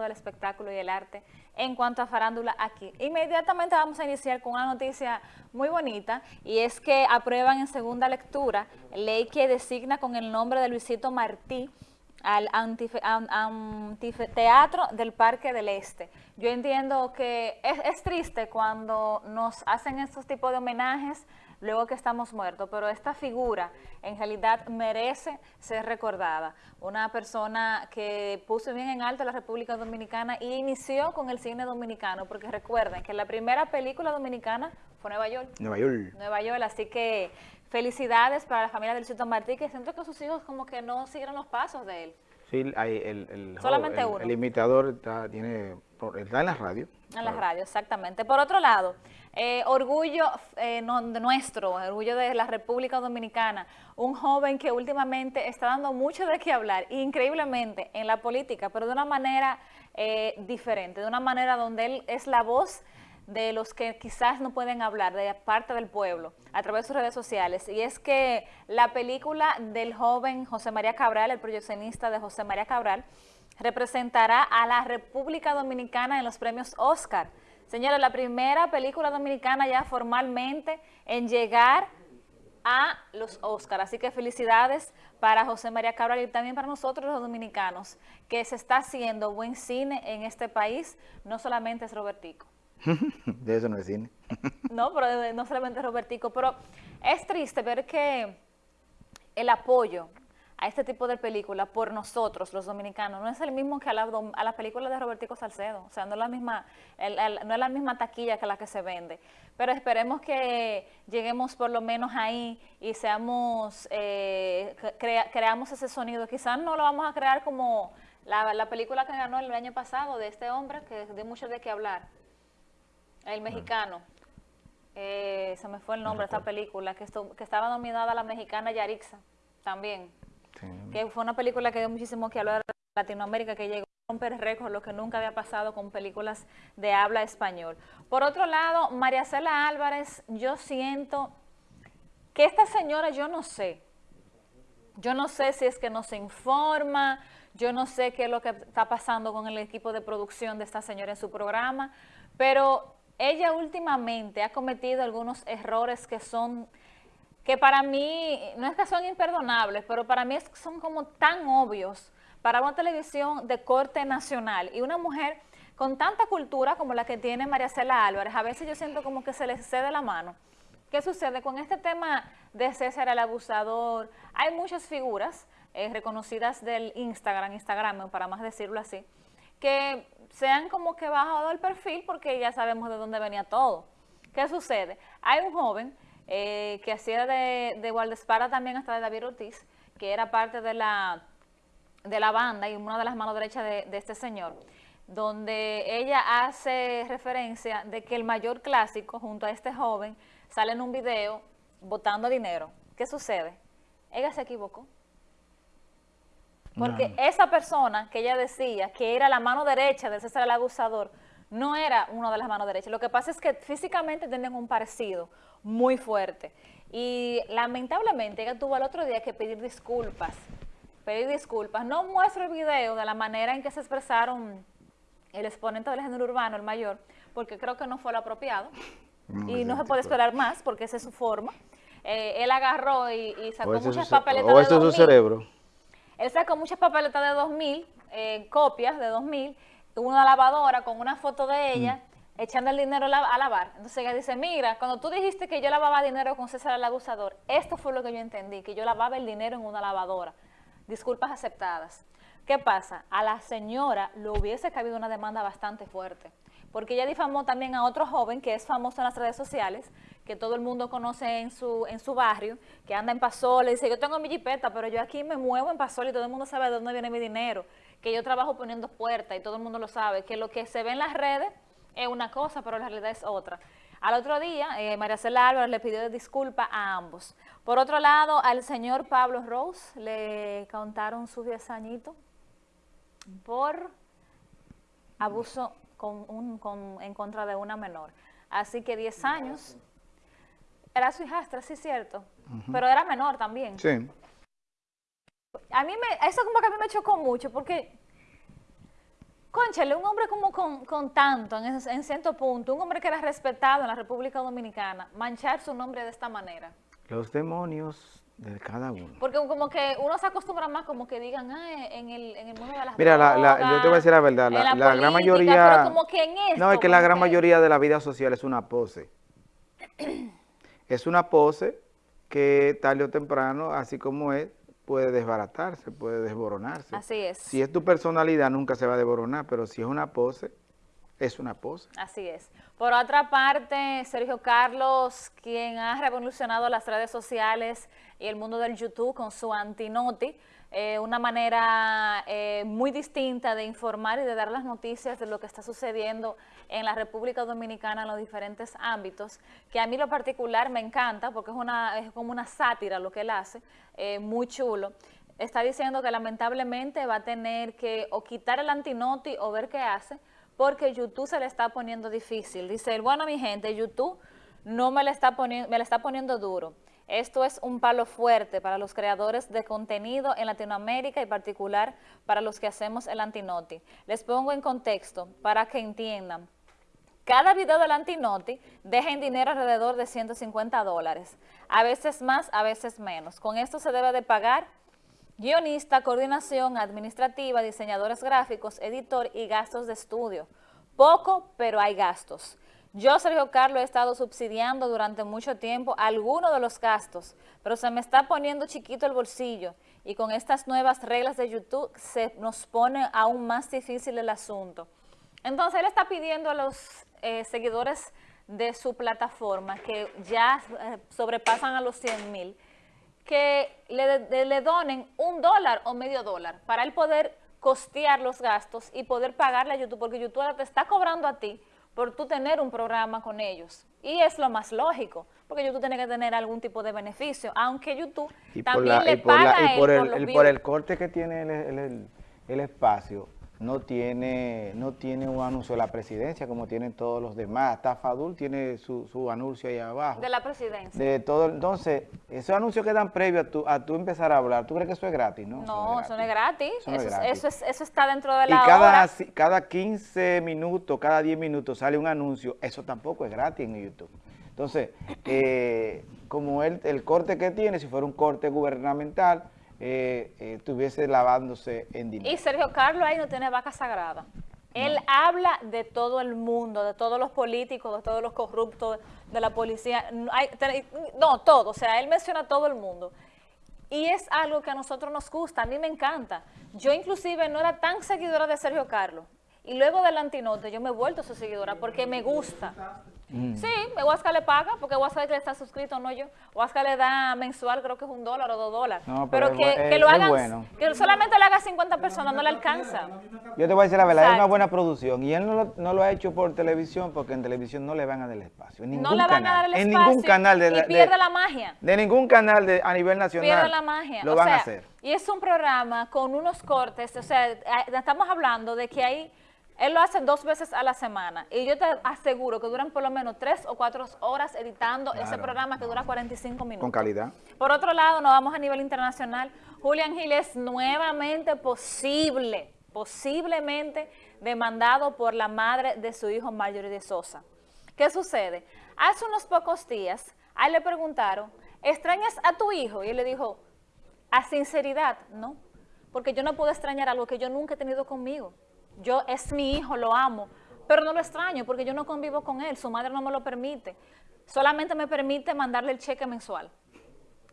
del espectáculo y el arte en cuanto a farándula aquí. Inmediatamente vamos a iniciar con una noticia muy bonita y es que aprueban en segunda lectura ley que designa con el nombre de Luisito Martí al anfiteatro del Parque del Este. Yo entiendo que es, es triste cuando nos hacen estos tipos de homenajes luego que estamos muertos, pero esta figura en realidad merece ser recordada. Una persona que puso bien en alto la República Dominicana y inició con el cine dominicano, porque recuerden que la primera película dominicana fue Nueva York. Nueva York. Nueva York, así que felicidades para la familia del Cito Martí, que siento que sus hijos como que no siguieron los pasos de él. Sí, hay el, el, Solamente el, uno. el imitador está, tiene, está en la radio. En la radio, exactamente. Por otro lado, eh, orgullo eh, no, nuestro, orgullo de la República Dominicana, un joven que últimamente está dando mucho de qué hablar, increíblemente, en la política, pero de una manera eh, diferente, de una manera donde él es la voz de los que quizás no pueden hablar, de parte del pueblo, a través de sus redes sociales. Y es que la película del joven José María Cabral, el proyeccionista de José María Cabral, representará a la República Dominicana en los premios Oscar. Señores, la primera película dominicana ya formalmente en llegar a los Oscar. Así que felicidades para José María Cabral y también para nosotros los dominicanos, que se está haciendo buen cine en este país, no solamente es Robertico. de eso no es cine. no, pero no solamente Robertico, pero es triste ver que el apoyo a este tipo de películas por nosotros, los dominicanos, no es el mismo que a la, a la película de Robertico Salcedo, o sea, no es, la misma, el, no es la misma taquilla que la que se vende, pero esperemos que lleguemos por lo menos ahí y seamos, eh, crea, creamos ese sonido, quizás no lo vamos a crear como la, la, película que ganó el año pasado de este hombre, que dio mucho de qué hablar, el mexicano, eh, se me fue el nombre de esta película, que, esto, que estaba nominada la mexicana Yarixa, también, Sí. que fue una película que dio muchísimo que hablar de Latinoamérica, que llegó a romper récords, lo que nunca había pasado con películas de habla español. Por otro lado, María Cela Álvarez, yo siento que esta señora, yo no sé, yo no sé si es que no se informa, yo no sé qué es lo que está pasando con el equipo de producción de esta señora en su programa, pero ella últimamente ha cometido algunos errores que son que para mí, no es que son imperdonables, pero para mí son como tan obvios para una televisión de corte nacional y una mujer con tanta cultura como la que tiene María Cela Álvarez, a veces yo siento como que se le cede la mano. ¿Qué sucede? Con este tema de César el abusador, hay muchas figuras eh, reconocidas del Instagram, Instagram, para más decirlo así, que se han como que bajado el perfil porque ya sabemos de dónde venía todo. ¿Qué sucede? Hay un joven eh, que hacía de, de también hasta de David Ortiz, que era parte de la, de la banda y una de las manos derechas de, de este señor, donde ella hace referencia de que el mayor clásico junto a este joven sale en un video botando dinero. ¿Qué sucede? Ella se equivocó. Porque no. esa persona que ella decía que era la mano derecha de César el abusador, no era una de las manos derechas. Lo que pasa es que físicamente tienen un parecido muy fuerte. Y lamentablemente ella tuvo el otro día que pedir disculpas. Pedir disculpas. No muestro el video de la manera en que se expresaron el exponente del género urbano, el mayor, porque creo que no fue lo apropiado. No, y no se puede esperar más porque esa es su forma. Eh, él agarró y, y sacó muchas papeletas o esto de es su cerebro. Él sacó muchas papeletas de 2000, eh, copias de 2000, una lavadora con una foto de ella mm. echando el dinero a lavar. Entonces ella dice, mira, cuando tú dijiste que yo lavaba dinero con César el abusador, esto fue lo que yo entendí, que yo lavaba el dinero en una lavadora. Disculpas aceptadas. ¿Qué pasa? A la señora le hubiese cabido una demanda bastante fuerte, porque ella difamó también a otro joven que es famoso en las redes sociales, que todo el mundo conoce en su, en su barrio, que anda en Pasola y dice, yo tengo mi jipeta, pero yo aquí me muevo en Pasola y todo el mundo sabe de dónde viene mi dinero que yo trabajo poniendo puertas y todo el mundo lo sabe, que lo que se ve en las redes es una cosa, pero la realidad es otra. Al otro día, eh, María Cela Álvarez le pidió disculpas a ambos. Por otro lado, al señor Pablo Rose le contaron sus 10 añitos por abuso con un, con, en contra de una menor. Así que 10 años, era su hijastra, sí es cierto, uh -huh. pero era menor también. Sí. A mí me, eso como que a mí me chocó mucho porque Conchale, un hombre como con, con tanto, en, ese- en cierto punto, un hombre que era respetado en la República Dominicana, manchar su nombre de esta manera. Los demonios de cada uno. Porque como que uno se acostumbra más como que digan, ah, en el, en el mundo de las Mira, la- yo te voy a decir la verdad, la, la gran mayoría... pero como que en esto, no, es que la gran que- mayoría de la vida social es una pose. es una pose que tarde o temprano, así como es, puede desbaratarse, puede desboronarse. Así es. Si es tu personalidad, nunca se va a desboronar, pero si es una pose, es una pose. Así es. Por otra parte, Sergio Carlos, quien ha revolucionado las redes sociales y el mundo del YouTube con su antinoti, eh, una manera eh, muy distinta de informar y de dar las noticias de lo que está sucediendo en la República Dominicana en los diferentes ámbitos, que a mí lo particular me encanta porque es, una, es como una sátira lo que él hace, eh, muy chulo. Está diciendo que lamentablemente va a tener que o quitar el antinoti o ver qué hace, porque YouTube se le está poniendo difícil. Dice él, bueno, mi gente, YouTube no me le está poniendo, me le está poniendo duro. Esto es un palo fuerte para los creadores de contenido en Latinoamérica y particular para los que hacemos el Antinoti. Les pongo en contexto para que entiendan. Cada video del Antinoti deja en dinero alrededor de 150 dólares, a veces más, a veces menos. Con esto se debe de pagar guionista, coordinación administrativa, diseñadores gráficos, editor y gastos de estudio. Poco, pero hay gastos. Yo, Sergio Carlos, he estado subsidiando durante mucho tiempo algunos de los gastos, pero se me está poniendo chiquito el bolsillo y con estas nuevas reglas de YouTube se nos pone aún más difícil el asunto. Entonces, él está pidiendo a los eh, seguidores de su plataforma que ya eh, sobrepasan a los 100 mil, que le, le- le donen un dólar o medio dólar para él poder costear los gastos y poder pagarle a YouTube, porque YouTube ahora te está cobrando a ti por tú tener un programa con ellos. Y es lo más lógico, porque YouTube tiene que tener algún tipo de beneficio, aunque YouTube Y por, también la- le y por la- paga a y por él el, por por corte que tiene el espacio, no tiene, no tiene un anuncio de la presidencia como tienen todos los demás. Hasta Fadul tiene su, su anuncio ahí abajo. de la presidencia. De todo, entonces, esos anuncios que dan previo a tú, a tú empezar a hablar, ¿tú crees que eso es gratis? No, No, eso no es gratis. Eso no es Eso, es- eso está dentro de Y la cada, hora. cada 15 minutos, cada 10 minutos sale un anuncio, eso tampoco es gratis en YouTube. Entonces, eh, como él, el corte que tiene, si fuera un corte gubernamental, eh, eh, estuviese lavándose en dinero. Y Sergio Carlos ahí no tiene vaca sagrada. Él habla de todo el mundo, de todos los políticos, de todos los corruptos, de la policía. No, todo. O sea, él menciona a todo el mundo. Y es algo que a nosotros nos gusta, a mí me encanta. Yo inclusive no era tan seguidora de Sergio Carlos. Y luego del antinote yo me he vuelto su seguidora porque me gusta. Mm. Sí, Huasca le paga, porque Huasca que está suscrito, no yo. Huasca le da mensual, creo que es un dólar o dos dólares. No, pero pero que, es que lo hagan, bueno. que solamente lo haga 50 personas, no le alcanza. Yo te voy a decir la verdad, es una buena producción y él no lo, no lo ha hecho por televisión porque en televisión no le van a dar el espacio. En ningún No le van canal, a dar el en espacio ningún canal de, y de- pierde la magia. de ningún canal de, a nivel nacional Pierde la magia. lo o van sea, a hacer. Y es un programa con unos cortes, o sea, estamos hablando de que ahí, él lo hace dos veces a la semana y yo te aseguro que duran por lo menos tres o cuatro horas editando ese programa que dura 45 minutos. Con calidad. Por otro lado, nos vamos a nivel internacional. Julián Gil es nuevamente posible, posiblemente demandado por la madre de su hijo Marjorie de Sosa. ¿Qué sucede? Hace unos pocos días, a él le preguntaron, ¿extrañas a tu hijo? Y él le dijo, a sinceridad, no, porque yo no puedo extrañar algo que yo nunca he tenido conmigo. Yo es mi hijo, lo amo, pero no lo extraño porque yo no convivo con él, su madre no me lo permite. Solamente me permite mandarle el cheque mensual.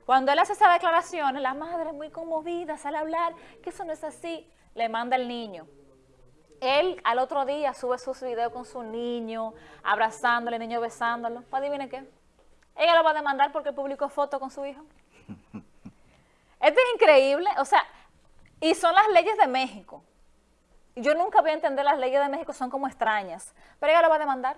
Cuando él hace esas declaraciones, la madre muy conmovida sale a hablar, que eso no es así, le manda el niño. Él al otro día sube sus videos con su niño, abrazándole, el niño besándolo. Pues adivine qué. Ella lo va a demandar porque publicó fotos con su hijo. Esto es increíble, o sea, y son las leyes de México. Yo nunca voy a entender las leyes de México, son como extrañas, pero ella lo va a demandar.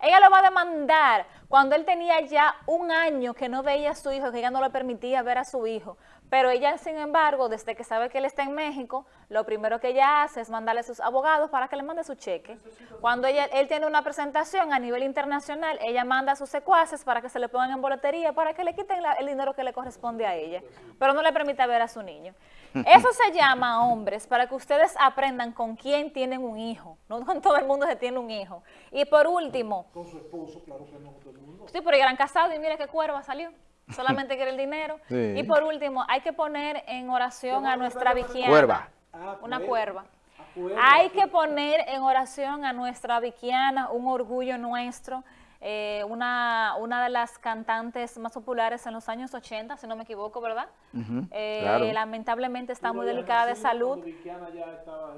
Ella lo va a demandar cuando él tenía ya un año que no veía a su hijo, que ella no le permitía ver a su hijo, Pero ella, sin embargo, desde que sabe que él está en México, lo primero que ella hace es mandarle a sus abogados para que le mande su cheque. Cuando ella, él tiene una presentación a nivel internacional, ella manda a sus secuaces para que se le pongan en boletería, para que le quiten el dinero que le corresponde a ella, pero no le permite ver a su niño. Eso se llama, hombres, para que ustedes aprendan con quién tienen un hijo. No con todo el mundo se tiene un hijo. Y por último... Con su esposo, claro que no con todo el mundo. Sí, pero eran casados y mire qué cuerva salió solamente quiere el dinero. Sí. Y por último, hay que poner en oración a nuestra viquiana. Cuerva. Ah, Una cuerva. cuerva. Ah, cuerva. Hay que poner en oración a nuestra viquiana, un orgullo nuestro, eh, una, una de las cantantes más populares en los años 80, si no me equivoco, ¿verdad? Eh, claro. Lamentablemente está muy delicada de salud. ya estaba.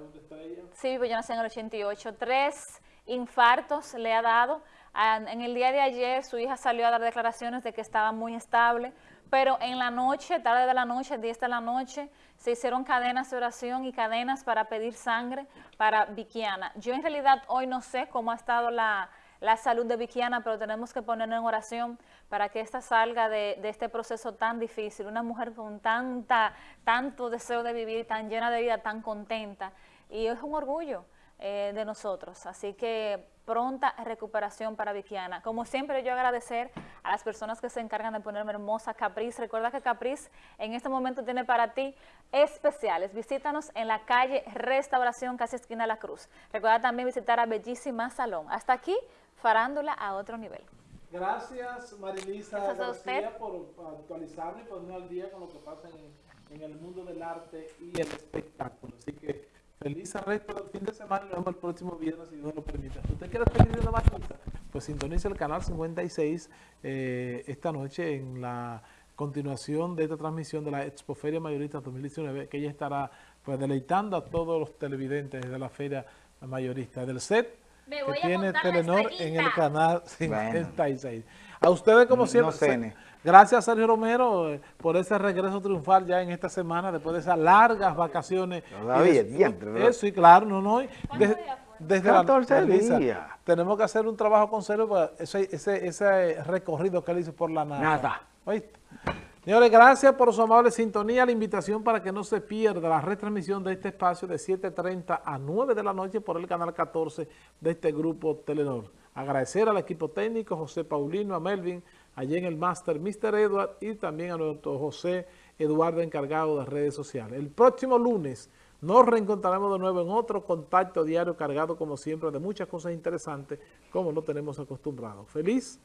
Sí, pues yo nací en el 88. Tres infartos le ha dado. Ah, En el día de ayer su hija salió a dar declaraciones de que estaba muy estable, pero en la noche, tarde de la noche, 10 de la noche, se hicieron cadenas de oración y cadenas para pedir sangre para Vikiana. Yo en realidad hoy no sé cómo ha estado la, la salud de Vikiana, pero tenemos que ponerla en oración para que ésta salga de, de este proceso tan difícil. Una mujer con tanta, tanto deseo de vivir, tan llena de vida, tan contenta. Y es un orgullo eh, de nosotros. Así que pronta recuperación para Vikiana. Como siempre, yo agradecer a las personas que se encargan de ponerme hermosa Capriz. Recuerda que Capriz en este momento tiene para ti especiales. Visítanos en la calle Restauración, casi esquina de la Cruz. Recuerda también visitar a Bellísima Salón. Hasta aquí, farándula a otro nivel. Gracias, Marilisa Gracias a usted. por actualizarme y ponernos al día con lo que pasa en, en el mundo del arte y el espectáculo. Así que feliz resto del fin de semana y nos vemos el próximo viernes, si Dios lo permite. Si usted quiere seguir viendo más cosas, pues sintonice el canal 56 eh, esta noche en la continuación de esta transmisión de la Expoferia Mayorista 2019, que ella estará pues deleitando a todos los televidentes de la Feria Mayorista del set Me que voy a tiene la Telenor en el canal Bueno. 56. A ustedes, como No siempre, se- gracias Sergio Romero eh, por ese regreso triunfal ya en esta semana, después de esas largas vacaciones. Todavía, Y des- diantre, ¿verdad? Eso, y claro, no, no. desde la 14 Melissa, días. Tenemos que hacer un trabajo con Sergio para ese, ese, ese recorrido que él hizo por la nada. Nada. ¿Oíste? Señores, gracias por su amable sintonía. La invitación para que no se pierda la retransmisión de este espacio de 7.30 a 9 de la noche por el canal 14 de este grupo Telenor. Agradecer al equipo técnico, José Paulino, a Melvin, allí en el máster Mr. Edward y también a nuestro José Eduardo encargado de redes sociales. El próximo lunes nos reencontraremos de nuevo en otro contacto diario cargado como siempre de muchas cosas interesantes como lo tenemos acostumbrado. Feliz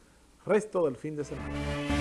resto del fin de semana.